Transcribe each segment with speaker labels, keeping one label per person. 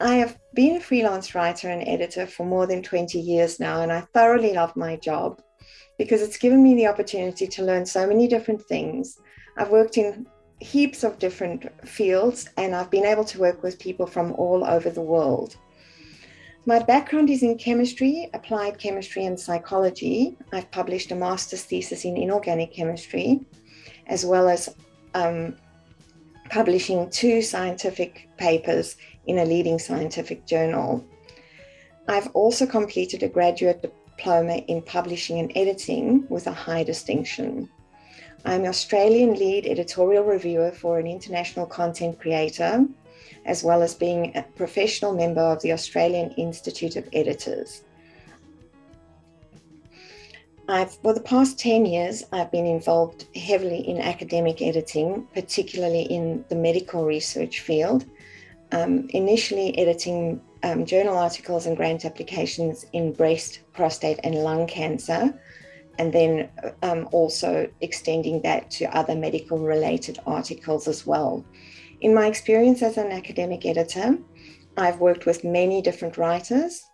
Speaker 1: I have been a freelance writer and editor for more than 20 years now, and I thoroughly love my job because it's given me the opportunity to learn so many different things. I've worked in heaps of different fields and I've been able to work with people from all over the world. My background is in chemistry, applied chemistry and psychology. I've published a master's thesis in inorganic chemistry, as well as um, publishing two scientific papers in a leading scientific journal. I've also completed a graduate diploma in publishing and editing with a high distinction. I'm Australian lead editorial reviewer for an international content creator, as well as being a professional member of the Australian Institute of Editors. I've, for the past 10 years, I've been involved heavily in academic editing, particularly in the medical research field, um, initially editing um, journal articles and grant applications in breast, prostate and lung cancer, and then um, also extending that to other medical related articles as well. In my experience as an academic editor, I've worked with many different writers,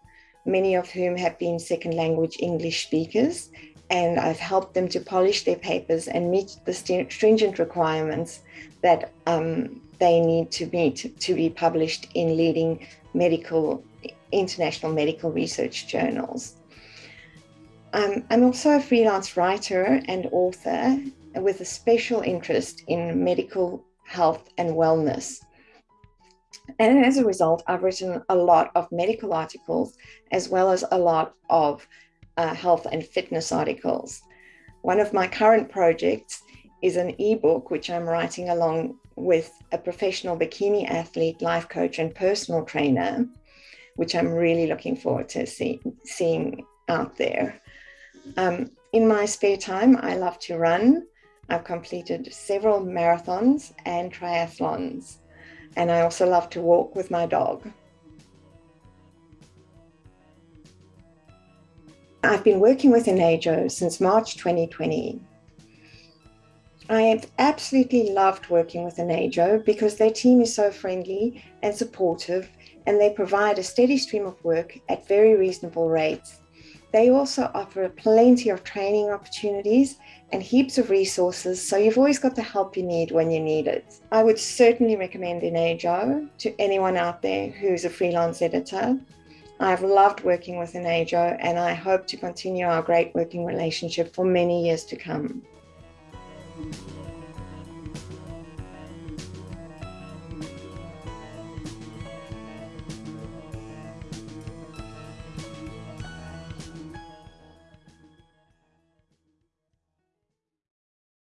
Speaker 1: many of whom have been second language English speakers, and I've helped them to polish their papers and meet the stringent requirements that um, they need to meet to be published in leading medical, international medical research journals. Um, I'm also a freelance writer and author with a special interest in medical health and wellness. And as a result, I've written a lot of medical articles as well as a lot of uh, health and fitness articles. One of my current projects is an ebook which I'm writing along with a professional bikini athlete, life coach, and personal trainer, which I'm really looking forward to see, seeing out there. Um, in my spare time, I love to run. I've completed several marathons and triathlons, and I also love to walk with my dog. I've been working with Enago since March 2020. I have absolutely loved working with Enago because their team is so friendly and supportive and they provide a steady stream of work at very reasonable rates. They also offer plenty of training opportunities and heaps of resources, so you've always got the help you need when you need it. I would certainly recommend Enago to anyone out there who's a freelance editor. I've loved working with Enago and I hope to continue our great working relationship for many years to come.